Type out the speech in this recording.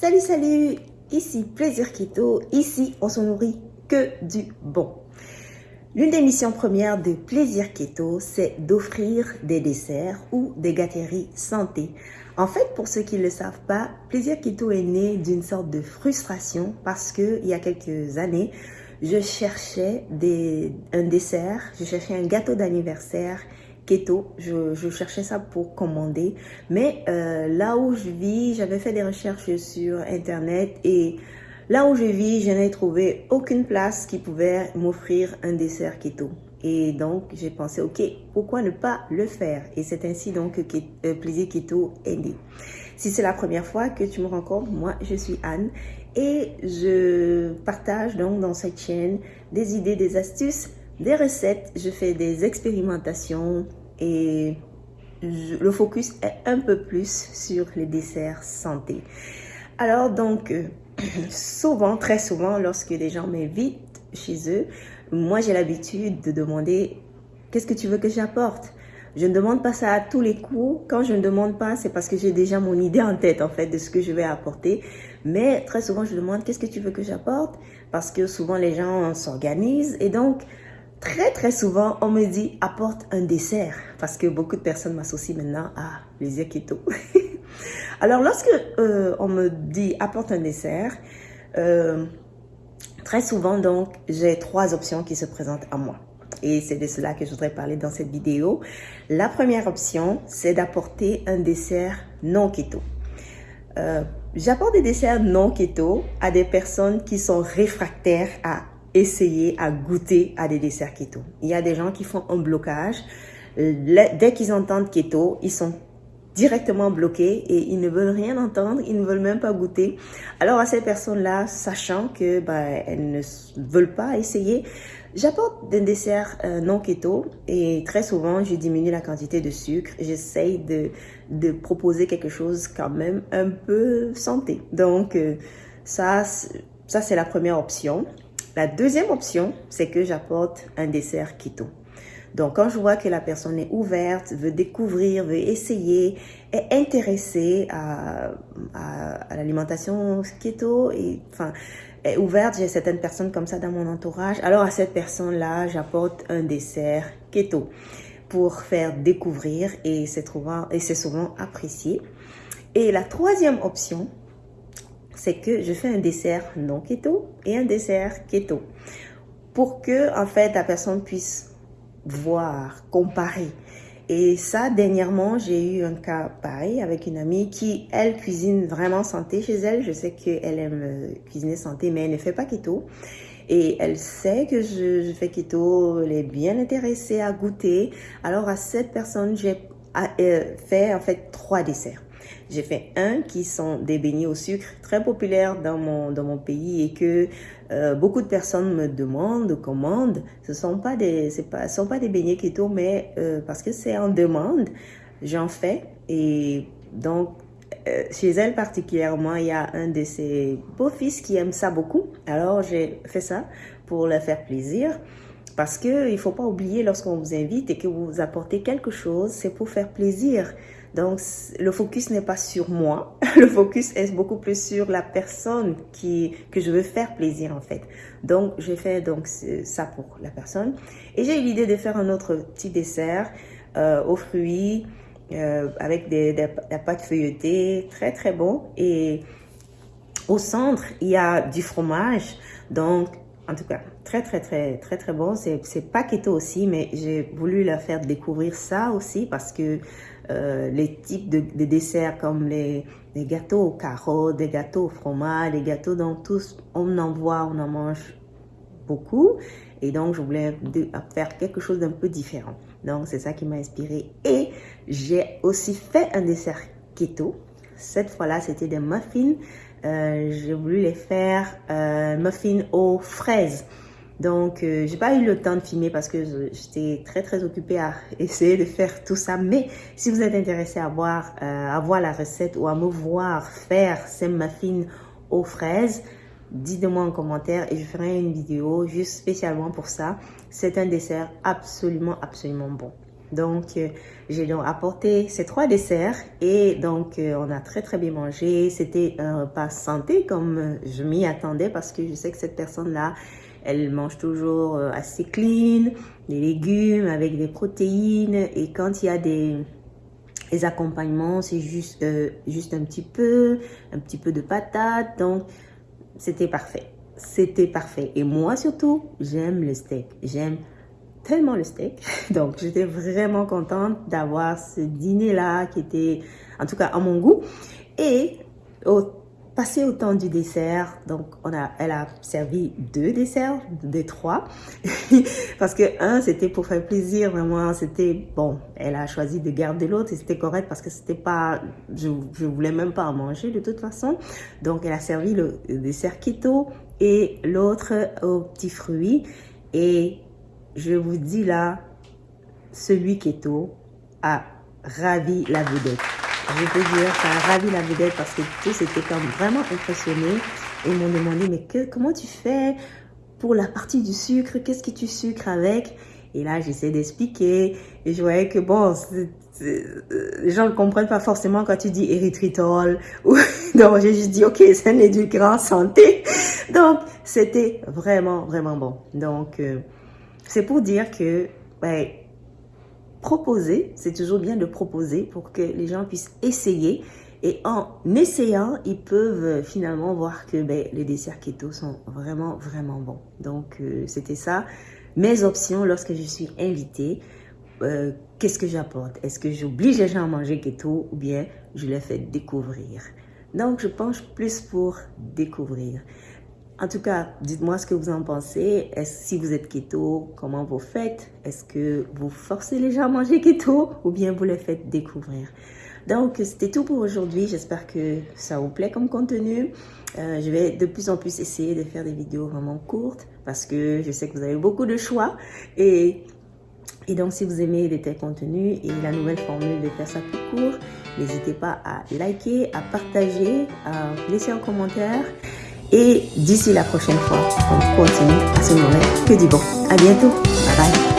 Salut, salut Ici Plaisir Keto, ici on se nourrit que du bon. L'une des missions premières de Plaisir Keto, c'est d'offrir des desserts ou des gâteries santé. En fait, pour ceux qui ne le savent pas, Plaisir Keto est né d'une sorte de frustration parce que il y a quelques années, je cherchais un dessert, je cherchais un gâteau d'anniversaire keto. Je, cherchais ça pour commander. Mais euh, là où je vis, j'avais fait des recherches sur Internet et là où je vis, je n'ai trouvé aucune place qui pouvait m'offrir un dessert keto. Et donc, j'ai pensé, ok, pourquoi ne pas le faire? Et c'est ainsi donc que euh, Plaisir Keto est né. Si c'est la première fois que tu me rencontres, moi, je suis Anne et je partage donc dans cette chaîne des idées, des astuces, des recettes. Je fais des expérimentations, et le focus est un peu plus sur les desserts santé. Alors donc, euh, souvent, très souvent, lorsque les gens m'invitent chez eux, moi j'ai l'habitude de demander qu'est-ce que tu veux que j'apporte? Je ne demande pas ça à tous les coups. Quand je ne demande pas, c'est parce que j'ai déjà mon idée en tête, en fait, de ce que je vais apporter. Mais très souvent, je demande qu'est-ce que tu veux que j'apporte? Parce que souvent, les gens s'organisent. Et donc, Très très souvent, on me dit apporte un dessert parce que beaucoup de personnes m'associent maintenant à les keto. Alors lorsque euh, on me dit apporte un dessert, euh, très souvent donc j'ai trois options qui se présentent à moi. Et c'est de cela que je voudrais parler dans cette vidéo. La première option, c'est d'apporter un dessert non keto. Euh, j'apporte des desserts non keto à des personnes qui sont réfractaires à essayer à goûter à des desserts keto. Il y a des gens qui font un blocage. Dès qu'ils entendent keto, ils sont directement bloqués et ils ne veulent rien entendre, ils ne veulent même pas goûter. Alors à ces personnes-là, sachant que bah, elles ne veulent pas essayer, j'apporte des desserts euh, non keto et très souvent je diminue la quantité de sucre. J'essaye de, de proposer quelque chose quand même un peu santé. Donc euh, ça, ça c'est la première option. La deuxième option, c'est que j'apporte un dessert keto. Donc, quand je vois que la personne est ouverte, veut découvrir, veut essayer, est intéressée à, l'alimentation keto, et enfin, est ouverte, j'ai certaines personnes comme ça dans mon entourage, alors à cette personne-là, j'apporte un dessert keto pour faire découvrir et c'est souvent apprécié. Et la troisième option, c'est que je fais un dessert non keto et un dessert keto pour que en fait la personne puisse voir, comparer. Et ça, dernièrement, j'ai eu un cas pareil avec une amie qui, elle, cuisine vraiment santé chez elle. Je sais qu'elle aime euh, cuisiner santé, mais elle ne fait pas keto. Et elle sait que je, fais keto, elle est bien intéressée à goûter. Alors, à cette personne, j'ai euh, fait en fait trois desserts. J'ai fait un qui sont des beignets au sucre très populaires dans mon, dans mon pays et que euh, beaucoup de personnes me demandent, commandent. Ce sont pas des, pas, sont pas des beignets keto, mais euh, parce que c'est en demande, j'en fais. Et donc, euh, chez elle particulièrement, il y a un de ses beaux-fils qui aime ça beaucoup. Alors, j'ai fait ça pour leur faire plaisir. Parce qu'il ne faut pas oublier lorsqu'on vous invite et que vous apportez quelque chose, c'est pour faire plaisir. Donc, le focus n'est pas sur moi. Le focus est beaucoup plus sur la personne qui, que je veux faire plaisir, en fait. Donc, j'ai fait donc ça pour la personne. Et j'ai eu l'idée de faire un autre petit dessert euh, aux fruits, euh, avec des, des, la pâte feuilletée, très, très bon. Et au centre, il y a du fromage. Donc, en tout cas, très, très, très, très, très bon. C'est pas keto aussi, mais j'ai voulu la faire découvrir ça aussi parce que euh, les types de, desserts comme les, gâteaux aux carottes, des gâteaux au fromage, des gâteaux dont tous, on en voit, on en mange beaucoup. Et donc, je voulais faire quelque chose d'un peu différent. Donc, c'est ça qui m'a inspiré. Et j'ai aussi fait un dessert keto. Cette fois-là, c'était des muffins. Euh, j'ai voulu les faire euh, muffins aux fraises. Donc, euh, j'ai pas eu le temps de filmer parce que j'étais très très occupée à essayer de faire tout ça. Mais si vous êtes intéressé à voir, à voir la recette ou à me voir faire ces muffins aux fraises, dites-moi en commentaire et je ferai une vidéo juste spécialement pour ça. C'est un dessert absolument absolument bon. Donc, euh, j'ai donc apporté ces trois desserts et donc euh, on a très très bien mangé. C'était un repas santé comme je m'y attendais parce que je sais que cette personne-là, elle mange toujours assez clean, des légumes avec des protéines et quand il y a des accompagnements, c'est juste, juste un petit peu, un petit peu de patates. Donc, c'était parfait. C'était parfait. Et moi surtout, j'aime le steak. J'aime tellement le steak. Donc, j'étais vraiment contente d'avoir ce dîner-là qui était, en tout cas, à mon goût. Et au passer au temps du dessert, donc on a, elle a servi deux desserts, des trois, parce que un c'était pour faire plaisir vraiment, c'était bon, elle a choisi de garder l'autre et c'était correct parce que c'était pas, je, je voulais même pas en manger de toute façon, donc elle a servi le, dessert keto et l'autre aux petits fruits et je vous dis là, celui keto a ravi la vedette. Je peux dire, ça a ravi la vedette parce que tous étaient comme vraiment impressionnés et m'ont demandé, mais que, comment tu fais pour la partie du sucre? Qu'est-ce que tu sucres avec? Et là, j'essaie d'expliquer et je voyais que bon, les gens ne comprennent pas forcément quand tu dis érythritol. Ou, donc, j'ai juste dit, ok, c'est un édulcorant santé. Donc, c'était vraiment, vraiment bon. Donc, euh, c'est pour dire que, ouais, proposer, c'est toujours bien de proposer pour que les gens puissent essayer. Et en essayant, ils peuvent finalement voir que ben, les desserts keto sont vraiment, vraiment bons. Donc, euh, c'était ça. Mes options lorsque je suis invitée, euh, qu'est-ce que j'apporte? Est-ce que j'oblige les gens à manger keto ou bien je les fais découvrir? Donc, je penche plus pour découvrir. En tout cas, dites-moi ce que vous en pensez. Si vous êtes keto, comment vous faites? Est-ce que vous forcez les gens à manger keto ou bien vous les faites découvrir? Donc, c'était tout pour aujourd'hui. J'espère que ça vous plaît comme contenu. Euh, je vais de plus en plus essayer de faire des vidéos vraiment courtes parce que je sais que vous avez beaucoup de choix et et donc, si vous aimez les tels contenus et la nouvelle formule de faire ça plus court, n'hésitez pas à liker, à partager, à laisser un commentaire. Et d'ici la prochaine fois, on continue à se nourrir que du bon. À bientôt. Bye bye.